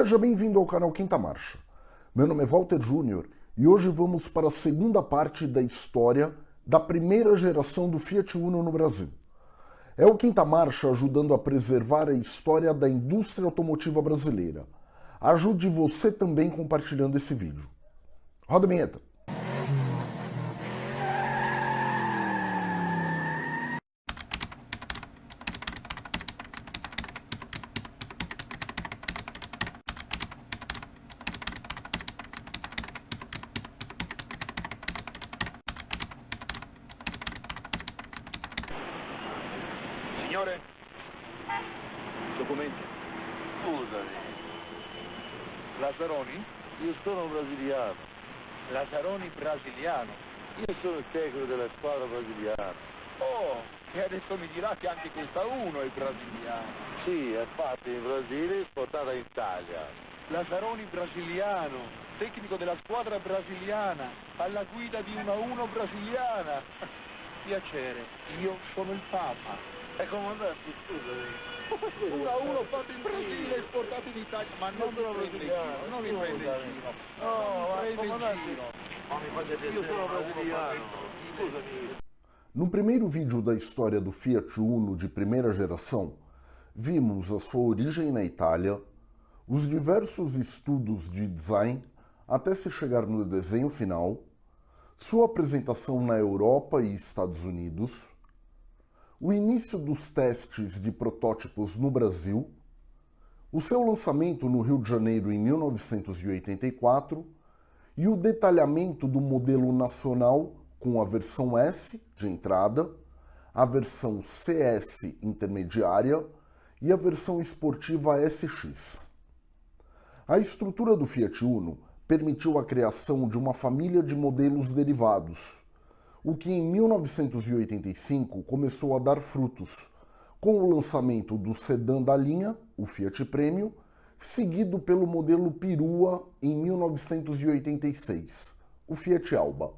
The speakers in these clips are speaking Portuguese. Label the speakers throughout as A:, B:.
A: Seja bem-vindo ao canal Quinta Marcha. Meu nome é Walter Júnior e hoje vamos para a segunda parte da história da primeira geração do Fiat Uno no Brasil. É o Quinta Marcha ajudando a preservar a história da indústria automotiva brasileira. Ajude você também compartilhando esse vídeo. Roda a vinheta.
B: Signore? Documenti.
C: Scusami. Lazzaroni? Io sono brasiliano.
B: Lazzaroni brasiliano.
C: Io sono il tecnico della squadra brasiliana.
B: Oh, e adesso mi dirà che anche questa uno è brasiliano.
C: Sì, è fatta in Brasile e portata in Italia.
B: Lazzaroni brasiliano, tecnico della squadra brasiliana, alla guida di una uno brasiliana. Piacere, io sono il Papa.
C: E comandante, scusami.
B: Una uno fatto in Brasile esportato in Italia, ma non
C: sono
B: mi prende in
C: brasiliano,
B: giro, non mi prende in giro.
C: No, ma
B: prende in
C: comandante,
B: giro.
C: ma mi fate
B: Io sono
C: brasiliano. Scusami.
A: No primeiro vídeo da história do Fiat Uno de primeira geração, vimos a sua origem na Itália, os diversos estudos de design até se chegar no desenho final, sua apresentação na Europa e Estados Unidos, o início dos testes de protótipos no Brasil, o seu lançamento no Rio de Janeiro em 1984 e o detalhamento do modelo nacional com a versão S de entrada, a versão CS intermediária e a versão esportiva SX. A estrutura do Fiat Uno permitiu a criação de uma família de modelos derivados, o que em 1985 começou a dar frutos, com o lançamento do sedã da linha, o Fiat Premio, seguido pelo modelo Perua em 1986, o Fiat Alba.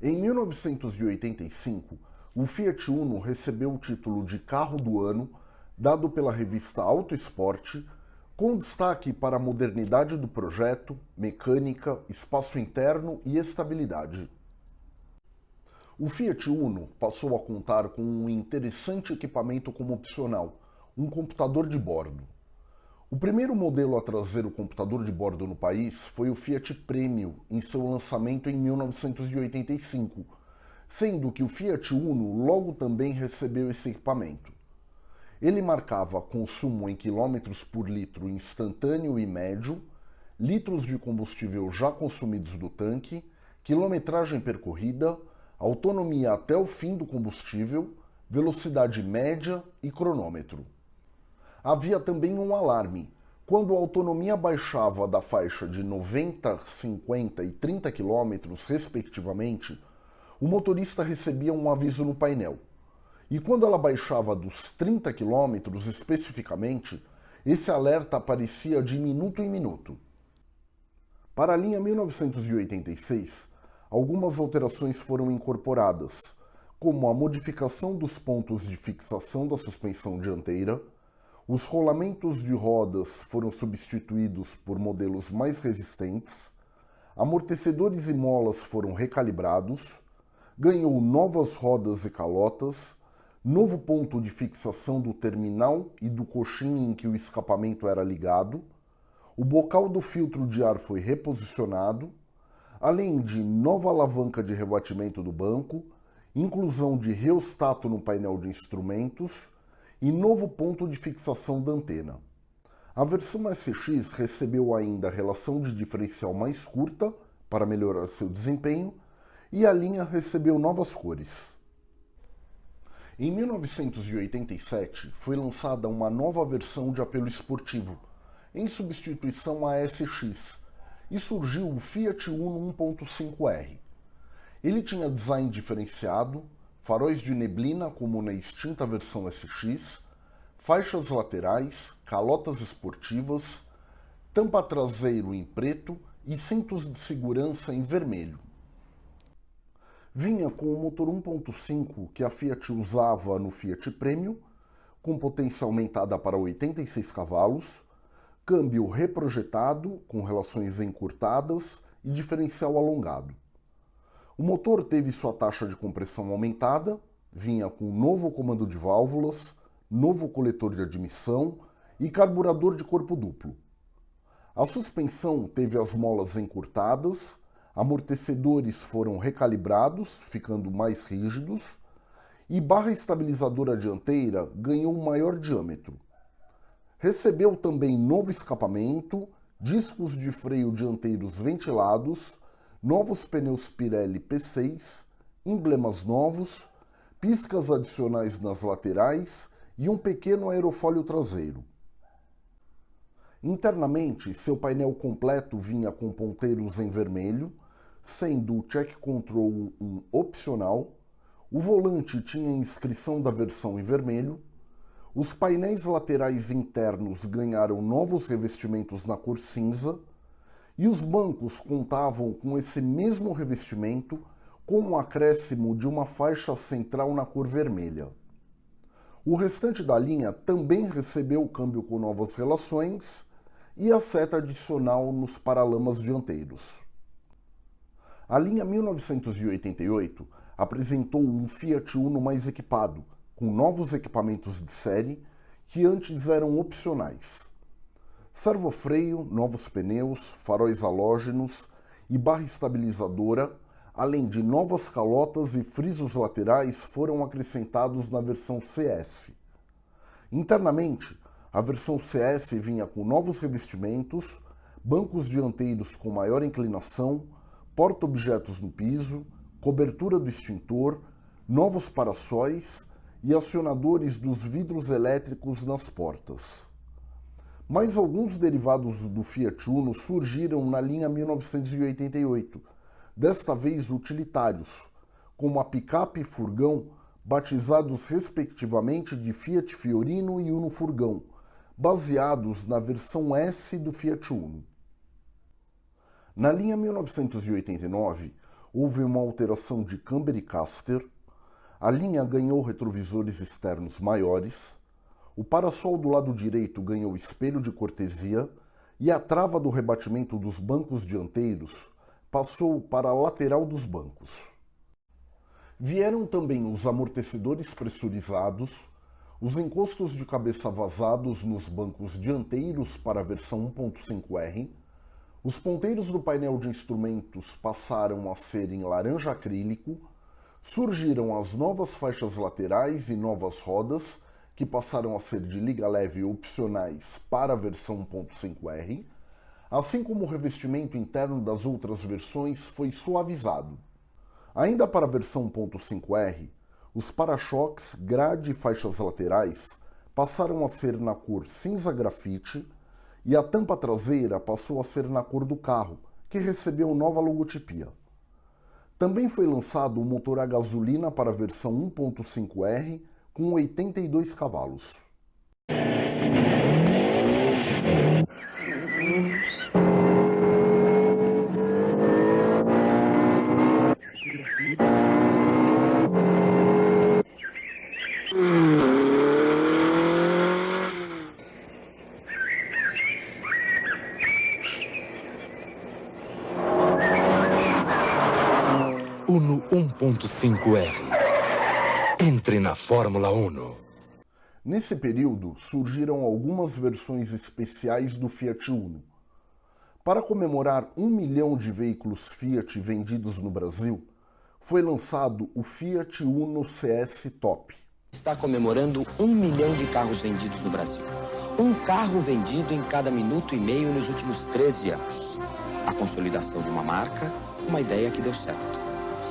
A: Em 1985, o Fiat Uno recebeu o título de carro do ano, dado pela revista Auto Esporte, com destaque para a modernidade do projeto, mecânica, espaço interno e estabilidade. O Fiat Uno passou a contar com um interessante equipamento como opcional, um computador de bordo. O primeiro modelo a trazer o computador de bordo no país foi o Fiat Premio, em seu lançamento em 1985, sendo que o Fiat Uno logo também recebeu esse equipamento. Ele marcava consumo em quilômetros por litro instantâneo e médio, litros de combustível já consumidos do tanque, quilometragem percorrida, autonomia até o fim do combustível, velocidade média e cronômetro. Havia também um alarme. Quando a autonomia baixava da faixa de 90, 50 e 30 km, respectivamente, o motorista recebia um aviso no painel. E quando ela baixava dos 30 km especificamente, esse alerta aparecia de minuto em minuto. Para a linha 1986, algumas alterações foram incorporadas, como a modificação dos pontos de fixação da suspensão dianteira, os rolamentos de rodas foram substituídos por modelos mais resistentes, amortecedores e molas foram recalibrados, ganhou novas rodas e calotas, novo ponto de fixação do terminal e do coxim em que o escapamento era ligado, o bocal do filtro de ar foi reposicionado, além de nova alavanca de rebatimento do banco, inclusão de reostato no painel de instrumentos e novo ponto de fixação da antena. A versão SX recebeu ainda a relação de diferencial mais curta para melhorar seu desempenho e a linha recebeu novas cores. Em 1987 foi lançada uma nova versão de apelo esportivo, em substituição à SX, e surgiu o Fiat Uno 1.5R. Ele tinha design diferenciado, faróis de neblina como na extinta versão SX, faixas laterais, calotas esportivas, tampa traseiro em preto e cintos de segurança em vermelho. Vinha com o motor 1.5 que a Fiat usava no Fiat Premio, com potência aumentada para 86 cavalos, câmbio reprojetado com relações encurtadas e diferencial alongado. O motor teve sua taxa de compressão aumentada, vinha com novo comando de válvulas, novo coletor de admissão e carburador de corpo duplo. A suspensão teve as molas encurtadas, amortecedores foram recalibrados, ficando mais rígidos, e barra estabilizadora dianteira ganhou um maior diâmetro. Recebeu também novo escapamento, discos de freio dianteiros ventilados, novos pneus Pirelli P6, emblemas novos, piscas adicionais nas laterais e um pequeno aerofólio traseiro. Internamente, seu painel completo vinha com ponteiros em vermelho, sendo o Check Control um opcional, o volante tinha inscrição da versão em vermelho, os painéis laterais internos ganharam novos revestimentos na cor cinza e os bancos contavam com esse mesmo revestimento com o um acréscimo de uma faixa central na cor vermelha. O restante da linha também recebeu o câmbio com novas relações e a seta adicional nos paralamas dianteiros. A linha 1988 apresentou um Fiat Uno mais equipado, com novos equipamentos de série que antes eram opcionais. Servofreio, novos pneus, faróis halógenos e barra estabilizadora, além de novas calotas e frisos laterais foram acrescentados na versão CS. Internamente, a versão CS vinha com novos revestimentos, bancos dianteiros com maior inclinação, porta-objetos no piso, cobertura do extintor, novos paraçóis e acionadores dos vidros elétricos nas portas. Mais alguns derivados do Fiat Uno surgiram na linha 1988, desta vez utilitários, como a picape e furgão, batizados respectivamente de Fiat Fiorino e Uno Furgão, baseados na versão S do Fiat Uno. Na linha 1989, houve uma alteração de camber e caster, a linha ganhou retrovisores externos maiores, o parasol do lado direito ganhou espelho de cortesia e a trava do rebatimento dos bancos dianteiros passou para a lateral dos bancos. Vieram também os amortecedores pressurizados, os encostos de cabeça vazados nos bancos dianteiros para a versão 1.5R, os ponteiros do painel de instrumentos passaram a ser em laranja acrílico surgiram as novas faixas laterais e novas rodas, que passaram a ser de liga leve opcionais para a versão 1.5R, assim como o revestimento interno das outras versões foi suavizado. Ainda para a versão 1.5R, os para-choques, grade e faixas laterais passaram a ser na cor cinza grafite e a tampa traseira passou a ser na cor do carro, que recebeu nova logotipia. Também foi lançado o motor a gasolina para a versão 1.5R com 82 cavalos.
D: Uno 1.5R. Entre na Fórmula 1.
A: Nesse período surgiram algumas versões especiais do Fiat Uno. Para comemorar um milhão de veículos Fiat vendidos no Brasil, foi lançado o Fiat Uno CS Top.
E: Está comemorando um milhão de carros vendidos no Brasil. Um carro vendido em cada minuto e meio nos últimos 13 anos. A consolidação de uma marca, uma ideia que deu certo.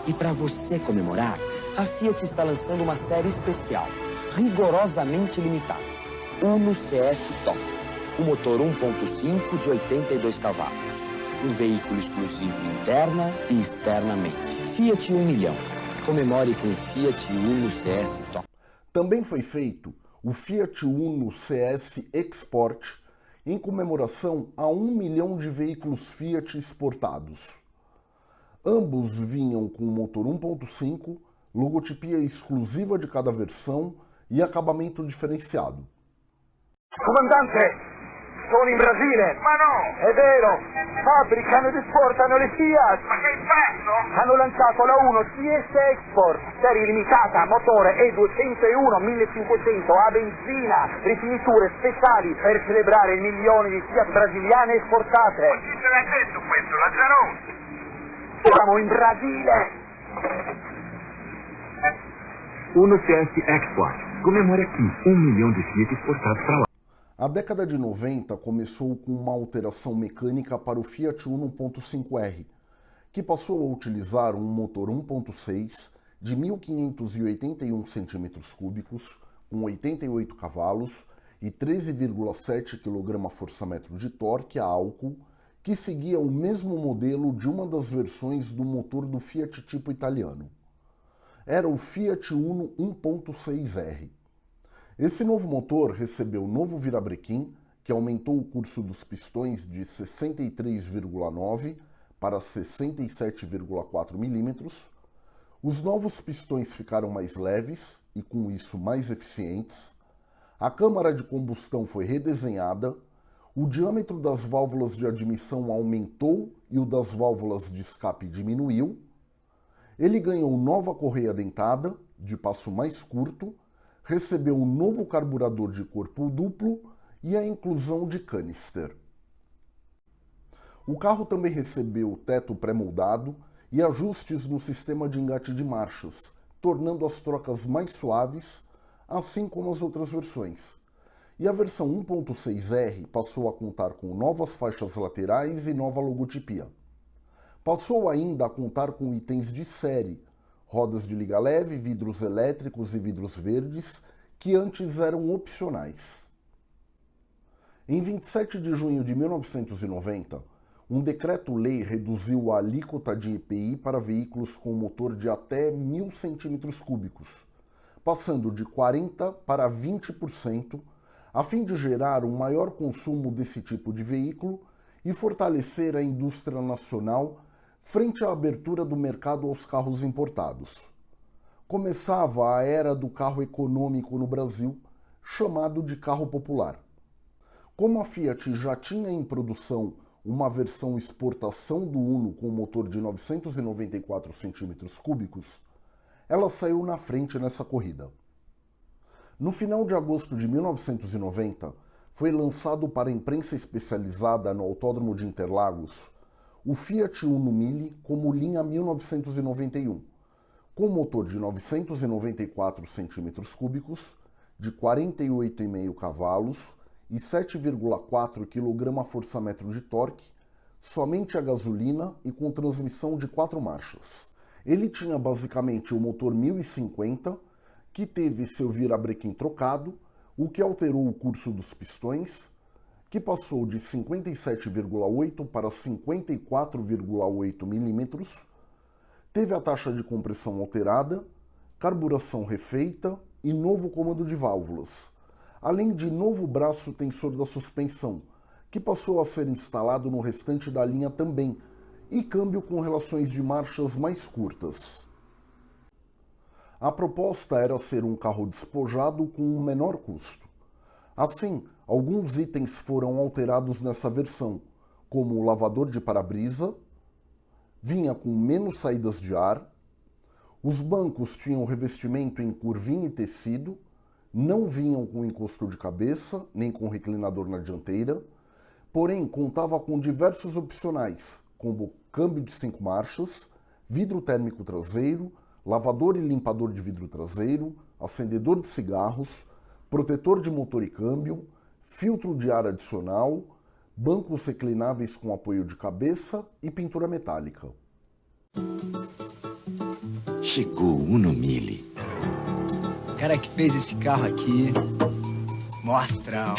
E: E para você comemorar, a Fiat está lançando uma série especial, rigorosamente limitada. Uno CS Top, o motor 1.5 de 82 cavalos. Um veículo exclusivo interna e externamente. Fiat 1 milhão. Comemore com o Fiat Uno CS Top.
A: Também foi feito o Fiat Uno CS Export em comemoração a um milhão de veículos Fiat exportados. Ambos vinham com motor 1.5, logotipia exclusiva de cada versão e acabamento diferenciado.
F: Comandante,
B: Sono in Brasile.
C: Ma no!
B: È vero. Fabbricano ed esportano le Fiat.
C: Ma che prezzo?
B: Hanno lanciato la 1 CS Export, serie limitata, motore E201 1500 a benzina, rifiniture speciali per celebrare il milione di Fiat brasiliane esportate.
C: Ma chi te l'ha detto questo? Lazzaroni!
B: Siamo in Brasile!
F: Uno CS Export. Comemore aqui um milhão de Fiat exportados para lá.
A: A década de 90 começou com uma alteração mecânica para o Fiat Uno 1.5R, que passou a utilizar um motor 1.6 de 1.581 cm3, com 88 cavalos e 13,7 kgfm de torque a álcool, que seguia o mesmo modelo de uma das versões do motor do Fiat tipo italiano. Era o Fiat Uno 1.6R. Esse novo motor recebeu novo virabrequim, que aumentou o curso dos pistões de 63,9 para 67,4 milímetros. Os novos pistões ficaram mais leves e, com isso, mais eficientes. A câmara de combustão foi redesenhada. O diâmetro das válvulas de admissão aumentou e o das válvulas de escape diminuiu. Ele ganhou nova correia dentada, de passo mais curto, recebeu um novo carburador de corpo duplo e a inclusão de canister. O carro também recebeu teto pré-moldado e ajustes no sistema de engate de marchas, tornando as trocas mais suaves, assim como as outras versões. E a versão 1.6R passou a contar com novas faixas laterais e nova logotipia. Passou ainda a contar com itens de série, rodas de liga leve, vidros elétricos e vidros verdes, que antes eram opcionais. Em 27 de junho de 1990, um decreto-lei reduziu a alíquota de EPI para veículos com motor de até 1.000 cm3, passando de 40% para 20%, a fim de gerar um maior consumo desse tipo de veículo e fortalecer a indústria nacional frente à abertura do mercado aos carros importados. Começava a era do carro econômico no Brasil, chamado de carro popular. Como a Fiat já tinha em produção uma versão exportação do Uno com motor de 994 cm3, ela saiu na frente nessa corrida. No final de agosto de 1990, foi lançado para a imprensa especializada no Autódromo de Interlagos o Fiat Uno Mille como linha 1991, com motor de 994 cm3, de 48,5 cavalos e 7,4 kgfm de torque, somente a gasolina e com transmissão de quatro marchas. Ele tinha basicamente o motor 1050, que teve seu virabrequim trocado, o que alterou o curso dos pistões, que passou de 57,8 para 54,8 milímetros, teve a taxa de compressão alterada, carburação refeita e novo comando de válvulas, além de novo braço tensor da suspensão, que passou a ser instalado no restante da linha também, e câmbio com relações de marchas mais curtas. A proposta era ser um carro despojado com um menor custo. Assim, alguns itens foram alterados nessa versão, como o lavador de para-brisa, vinha com menos saídas de ar, os bancos tinham revestimento em curvinha e tecido, não vinham com encosto de cabeça, nem com reclinador na dianteira, porém contava com diversos opcionais, como câmbio de cinco marchas, vidro térmico traseiro, lavador e limpador de vidro traseiro, acendedor de cigarros, protetor de motor e câmbio, filtro de ar adicional, bancos reclináveis com apoio de cabeça e pintura metálica.
E: Chegou o Uno Mille.
G: O cara que fez esse carro aqui, mostra.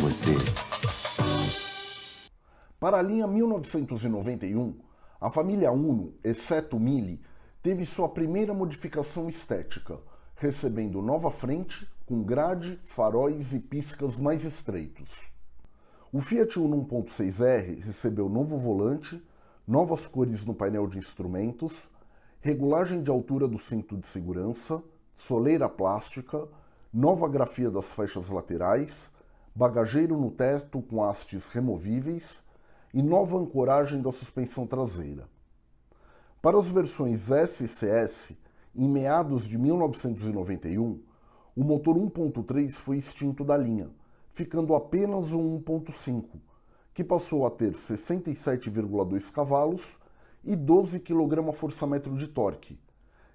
H: Você.
A: Para a linha 1991, a família Uno, exceto Mille, teve sua primeira modificação estética, recebendo nova frente com grade, faróis e piscas mais estreitos. O Fiat Uno 1.6R recebeu novo volante, novas cores no painel de instrumentos, regulagem de altura do cinto de segurança, soleira plástica, nova grafia das faixas laterais, bagageiro no teto com hastes removíveis e nova ancoragem da suspensão traseira. Para as versões S e CS, em meados de 1991, o motor 1.3 foi extinto da linha, ficando apenas o 1.5, que passou a ter 67,2 cavalos e 12 kgfm de torque.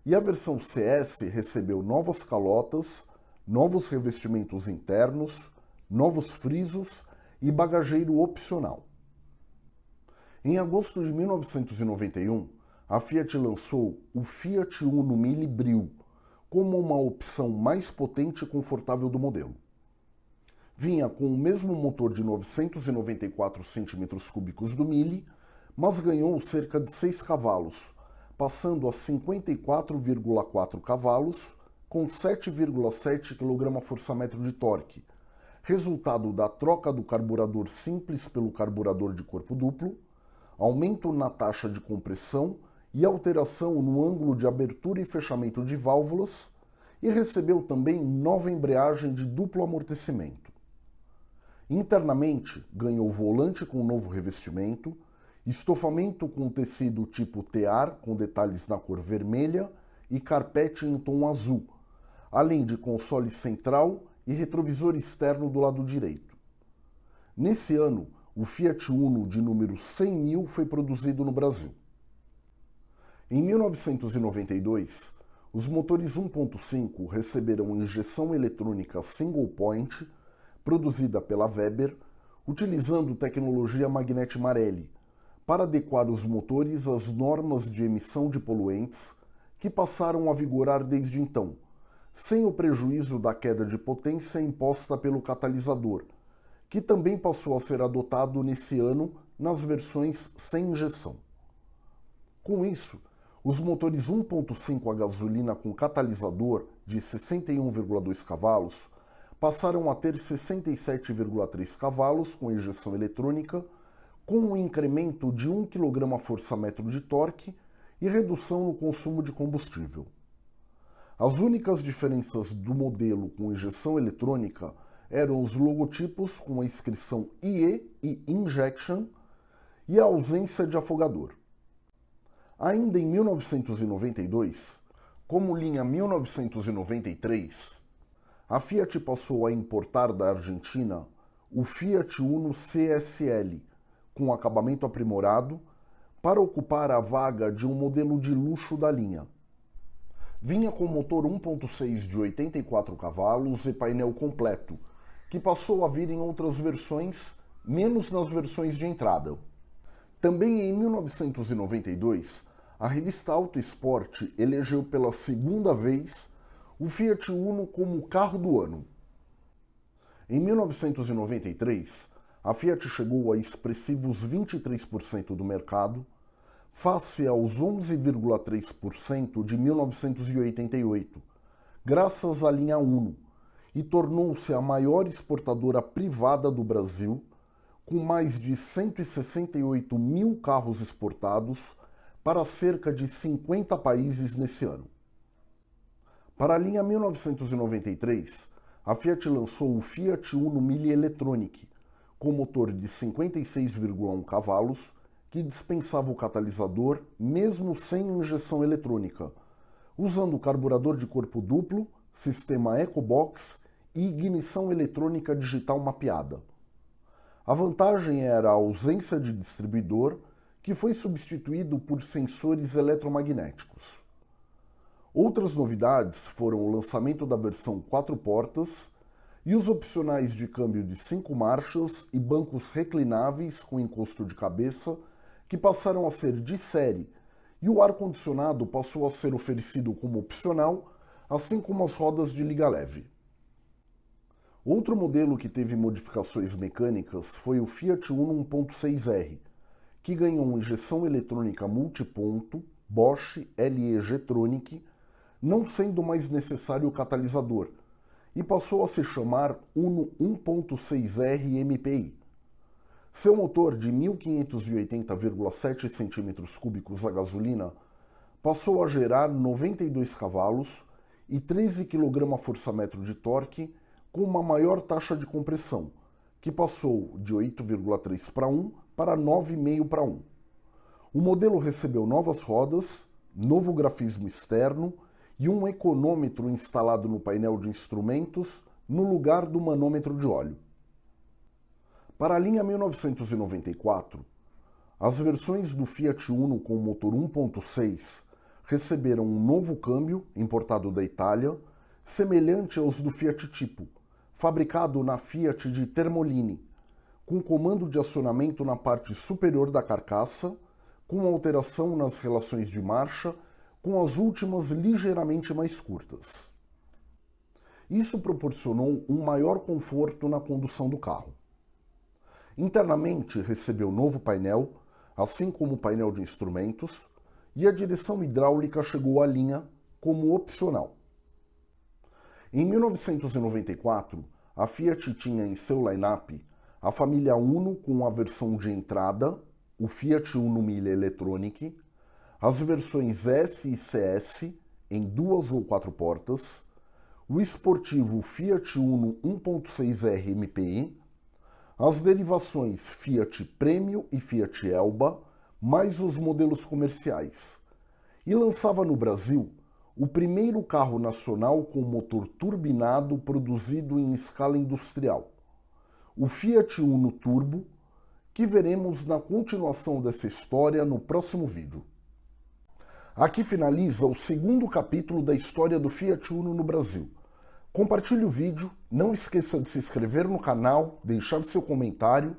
A: E a versão CS recebeu novas calotas, novos revestimentos internos, novos frisos e bagageiro opcional. Em agosto de 1991, a Fiat lançou o Fiat Uno Mille Brio como uma opção mais potente e confortável do modelo. Vinha com o mesmo motor de 994 cm3 do Mille, mas ganhou cerca de 6 cavalos, passando a 54,4 cavalos com 7,7 kgfm de torque, resultado da troca do carburador simples pelo carburador de corpo duplo, aumento na taxa de compressão e alteração no ângulo de abertura e fechamento de válvulas, e recebeu também nova embreagem de duplo amortecimento. Internamente, ganhou volante com novo revestimento, estofamento com tecido tipo tear com detalhes na cor vermelha e carpete em tom azul, além de console central e retrovisor externo do lado direito. Nesse ano, o Fiat Uno de número 100 mil foi produzido no Brasil. Em 1992, os motores 1.5 receberam injeção eletrônica single point, produzida pela Weber, utilizando tecnologia Magnete Marelli, para adequar os motores às normas de emissão de poluentes que passaram a vigorar desde então, sem o prejuízo da queda de potência imposta pelo catalisador, que também passou a ser adotado nesse ano nas versões sem injeção. Com isso, os motores 1.5 a gasolina com catalisador de 61,2 cavalos passaram a ter 67,3 cavalos com injeção eletrônica, com um incremento de 1 kgfm de torque e redução no consumo de combustível. As únicas diferenças do modelo com injeção eletrônica eram os logotipos com a inscrição IE e Injection e a ausência de afogador. Ainda em 1992, como linha 1993, a Fiat passou a importar da Argentina o Fiat Uno CSL, com acabamento aprimorado, para ocupar a vaga de um modelo de luxo da linha. Vinha com motor 1.6 de 84 cavalos e painel completo, que passou a vir em outras versões, menos nas versões de entrada. Também em 1992, a revista Auto Esporte elegeu pela segunda vez o Fiat Uno como carro do ano. Em 1993, a Fiat chegou a expressivos 23% do mercado, face aos 11,3% de 1988, graças à linha Uno, e tornou-se a maior exportadora privada do Brasil com mais de 168 mil carros exportados para cerca de 50 países nesse ano. Para a linha 1993, a Fiat lançou o Fiat Uno Mille Electronic, com motor de 56,1 cavalos, que dispensava o catalisador mesmo sem injeção eletrônica, usando carburador de corpo duplo, sistema EcoBox e ignição eletrônica digital mapeada. A vantagem era a ausência de distribuidor, que foi substituído por sensores eletromagnéticos. Outras novidades foram o lançamento da versão 4 portas e os opcionais de câmbio de 5 marchas e bancos reclináveis com encosto de cabeça que passaram a ser de série e o ar-condicionado passou a ser oferecido como opcional, assim como as rodas de liga leve. Outro modelo que teve modificações mecânicas foi o Fiat Uno 1.6R, que ganhou injeção eletrônica multiponto Bosch LE-G-Tronic, não sendo mais necessário o catalisador, e passou a se chamar Uno 1.6R MPI. Seu motor de 1580,7 cm3 a gasolina passou a gerar 92 cavalos e 13 kgfm de torque com uma maior taxa de compressão, que passou de 8,3 para 1 para 9,5 para 1. O modelo recebeu novas rodas, novo grafismo externo e um econômetro instalado no painel de instrumentos no lugar do manômetro de óleo. Para a linha 1994, as versões do Fiat Uno com motor 1.6 receberam um novo câmbio importado da Itália, semelhante aos do Fiat Tipo, fabricado na Fiat de Termoline, com comando de acionamento na parte superior da carcaça, com alteração nas relações de marcha, com as últimas ligeiramente mais curtas. Isso proporcionou um maior conforto na condução do carro. Internamente recebeu novo painel, assim como o painel de instrumentos, e a direção hidráulica chegou à linha como opcional. Em 1994, a Fiat tinha em seu line-up a família Uno com a versão de entrada, o Fiat Uno Mille Electronic, as versões S e CS em duas ou quatro portas, o esportivo Fiat Uno 1.6R MPI, as derivações Fiat Premio e Fiat Elba, mais os modelos comerciais, e lançava no Brasil o primeiro carro nacional com motor turbinado produzido em escala industrial, o Fiat Uno Turbo, que veremos na continuação dessa história no próximo vídeo. Aqui finaliza o segundo capítulo da história do Fiat Uno no Brasil. Compartilhe o vídeo, não esqueça de se inscrever no canal, deixar seu comentário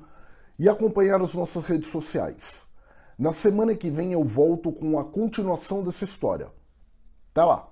A: e acompanhar as nossas redes sociais. Na semana que vem eu volto com a continuação dessa história. Até lá!